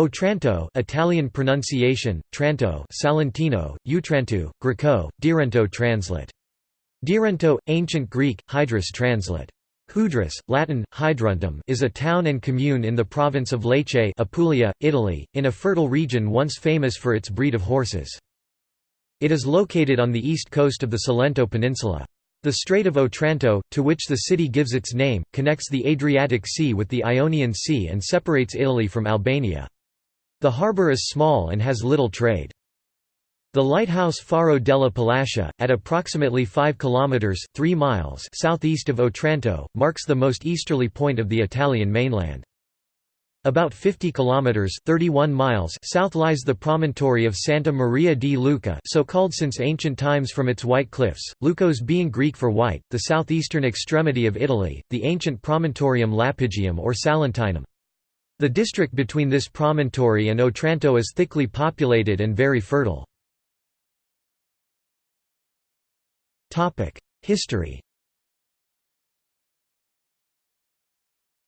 Otranto Italian pronunciation, Tranto Salentino, Utrantu, Greco, Dirento translate. Dirento, Ancient Greek, Hydrus translate. Hudrus, Latin, Hydruntum is a town and commune in the province of Lecce Apulia, Italy, in a fertile region once famous for its breed of horses. It is located on the east coast of the Salento Peninsula. The Strait of Otranto, to which the city gives its name, connects the Adriatic Sea with the Ionian Sea and separates Italy from Albania. The harbour is small and has little trade. The lighthouse Faro della Palascia, at approximately 5 km 3 miles southeast of Otranto, marks the most easterly point of the Italian mainland. About 50 kilometers 31 miles south lies the promontory of Santa Maria di Leuca, so called since ancient times from its white cliffs, Leukos being Greek for white, the southeastern extremity of Italy, the ancient promontorium Lapigium or Salentinum. The district between this promontory and Otranto is thickly populated and very fertile. History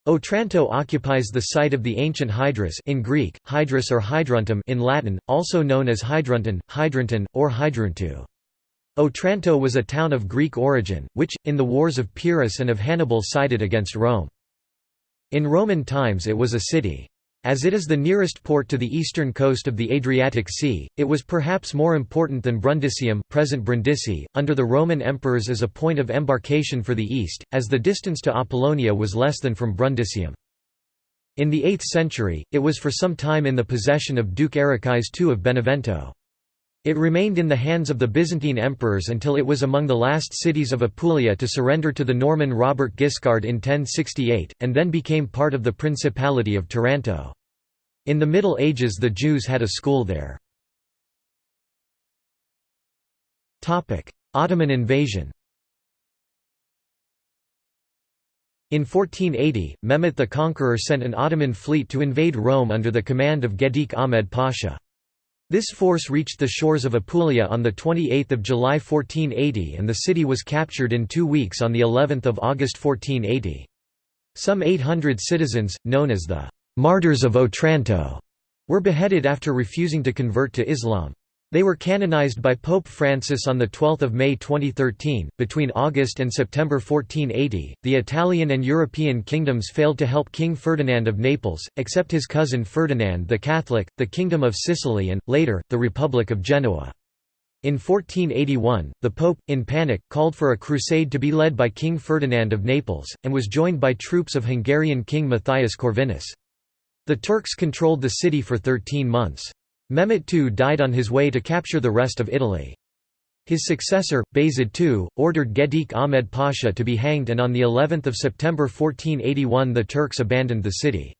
Otranto occupies the site of the ancient Hydrus in Greek, Hydrus or Hydruntum in Latin, also known as Hydrunton, Hydrunton, or Hydruntu. Otranto was a town of Greek origin, which, in the wars of Pyrrhus and of Hannibal sided against Rome. In Roman times it was a city. As it is the nearest port to the eastern coast of the Adriatic Sea, it was perhaps more important than Brundisium present Brindisi, under the Roman emperors as a point of embarkation for the east, as the distance to Apollonia was less than from Brundisium. In the 8th century, it was for some time in the possession of Duke Arichis II of Benevento. It remained in the hands of the Byzantine emperors until it was among the last cities of Apulia to surrender to the Norman Robert Guiscard in 1068, and then became part of the Principality of Taranto. In the Middle Ages the Jews had a school there. Ottoman invasion In 1480, Mehmet the Conqueror sent an Ottoman fleet to invade Rome under the command of Gedik Ahmed Pasha. This force reached the shores of Apulia on 28 July 1480 and the city was captured in two weeks on of August 1480. Some 800 citizens, known as the «martyrs of Otranto», were beheaded after refusing to convert to Islam. They were canonized by Pope Francis on 12 May 2013. Between August and September 1480, the Italian and European kingdoms failed to help King Ferdinand of Naples, except his cousin Ferdinand the Catholic, the Kingdom of Sicily and, later, the Republic of Genoa. In 1481, the Pope, in panic, called for a crusade to be led by King Ferdinand of Naples, and was joined by troops of Hungarian King Matthias Corvinus. The Turks controlled the city for 13 months. Mehmet II died on his way to capture the rest of Italy. His successor, Bayezid II, ordered Gedik Ahmed Pasha to be hanged and on of September 1481 the Turks abandoned the city.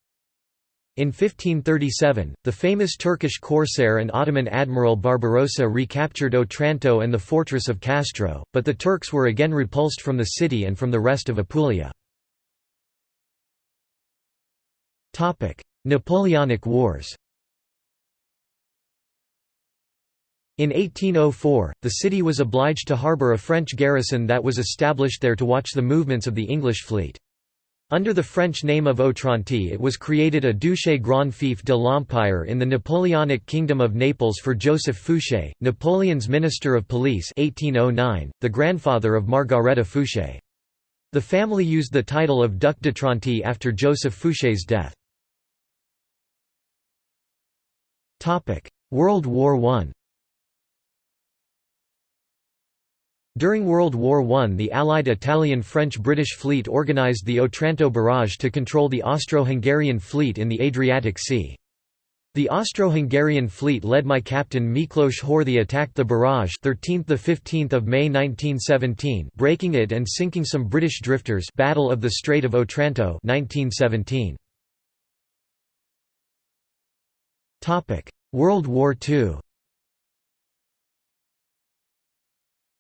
In 1537, the famous Turkish corsair and Ottoman admiral Barbarossa recaptured Otranto and the fortress of Castro, but the Turks were again repulsed from the city and from the rest of Apulia. Napoleonic Wars In 1804, the city was obliged to harbour a French garrison that was established there to watch the movements of the English fleet. Under the French name of Otranto it was created a Duché Grand Fief de l'Empire in the Napoleonic Kingdom of Naples for Joseph Fouché, Napoleon's Minister of Police 1809, the grandfather of Margareta Fouché. The family used the title of Duc d'Otranto after Joseph Fouché's death. World War I During World War I the Allied Italian-French-British fleet organised the Otranto barrage to control the Austro-Hungarian fleet in the Adriatic Sea. The Austro-Hungarian fleet led by Captain Miklos Horthy attacked the barrage 13th–15th of May 1917 breaking it and sinking some British drifters Battle of the Strait of Otranto 1917. World War II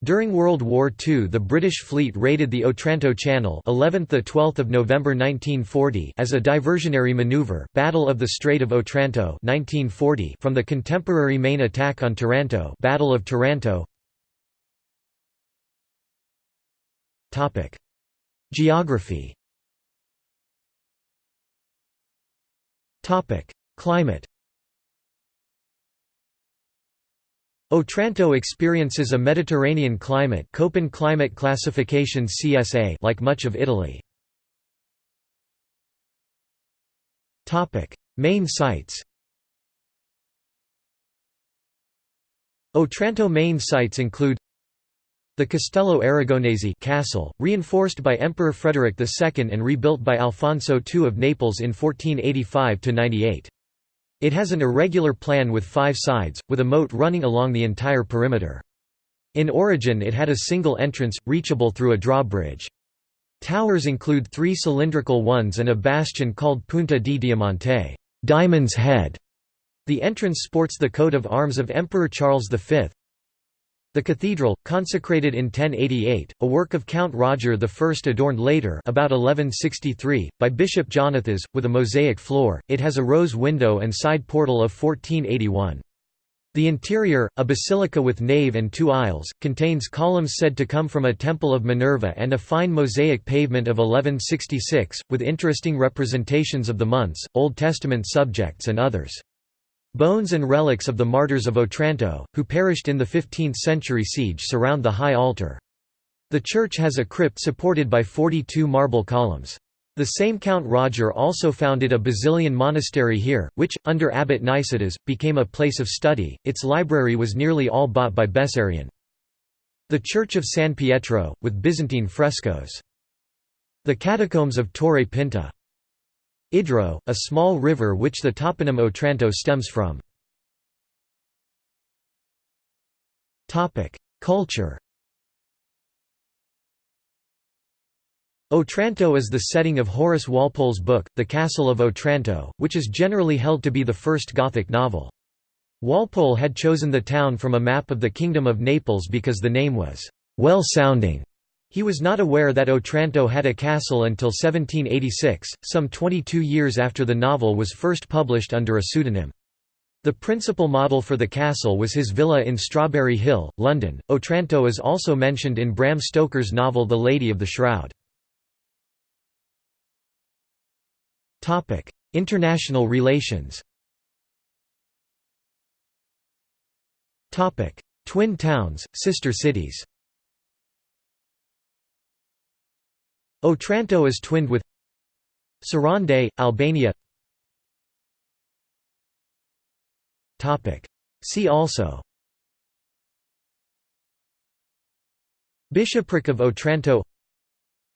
During World War II the British fleet raided the Otranto Channel 11th 12 November 1940 as a diversionary maneuver Battle of the Strait of Otranto 1940 from the contemporary main attack on Taranto Battle of Taranto. Topic. Geography. Topic. Climate Otranto experiences a Mediterranean climate Köppen climate classification CSA like much of Italy. Main sites Otranto main sites include the Castello Aragonese castle, reinforced by Emperor Frederick II and rebuilt by Alfonso II of Naples in 1485–98. It has an irregular plan with five sides, with a moat running along the entire perimeter. In origin it had a single entrance, reachable through a drawbridge. Towers include three cylindrical ones and a bastion called Punta di Diamante Diamond's Head". The entrance sports the coat of arms of Emperor Charles V. The cathedral, consecrated in 1088, a work of Count Roger I adorned later about 1163, by Bishop Jonathas, with a mosaic floor, it has a rose window and side portal of 1481. The interior, a basilica with nave and two aisles, contains columns said to come from a temple of Minerva and a fine mosaic pavement of 1166, with interesting representations of the months, Old Testament subjects and others. Bones and relics of the martyrs of Otranto, who perished in the 15th-century siege surround the high altar. The church has a crypt supported by 42 marble columns. The same Count Roger also founded a Basilian monastery here, which, under Abbot Nicetas, became a place of study. Its library was nearly all bought by Bessarion. The Church of San Pietro, with Byzantine frescoes. The Catacombs of Torre Pinta. Idro, a small river which the toponym Otranto stems from. Culture Otranto is the setting of Horace Walpole's book, The Castle of Otranto, which is generally held to be the first Gothic novel. Walpole had chosen the town from a map of the Kingdom of Naples because the name was well-sounding. He was not aware that Otranto had a castle until 1786, some 22 years after the novel was first published under a pseudonym. The principal model for the castle was his villa in Strawberry Hill, London. Otranto is also mentioned in Bram Stoker's novel The Lady of the Shroud. International relations Twin towns, sister cities Otranto is twinned with Sarande, Albania. See also Bishopric of Otranto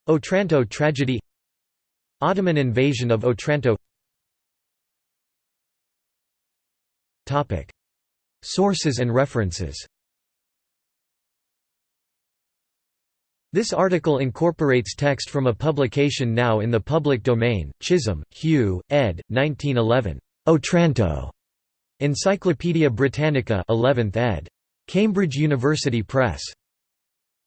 Otranto tragedy Ottoman invasion of Otranto Sources and references This article incorporates text from a publication now in the public domain, Chisholm, Hugh, ed. 1911. Otranto. Encyclopædia Britannica 11th ed. Cambridge University Press.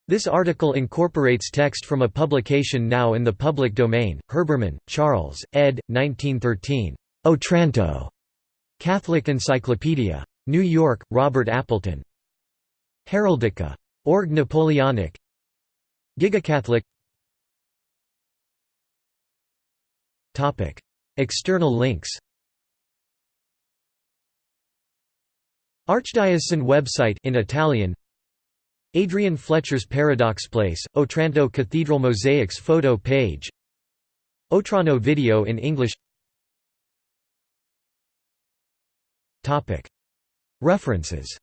This article incorporates text from a publication now in the public domain, Herbermann, Charles, ed. 1913. Otranto. Catholic Encyclopedia. New York, Robert Appleton. Heraldica. Org Napoleonic Gigacatholic. External links. Archdiocesan website in Italian. Adrian Fletcher's Paradox Place, Otranto Cathedral Mosaics photo page. Otrano video in English. References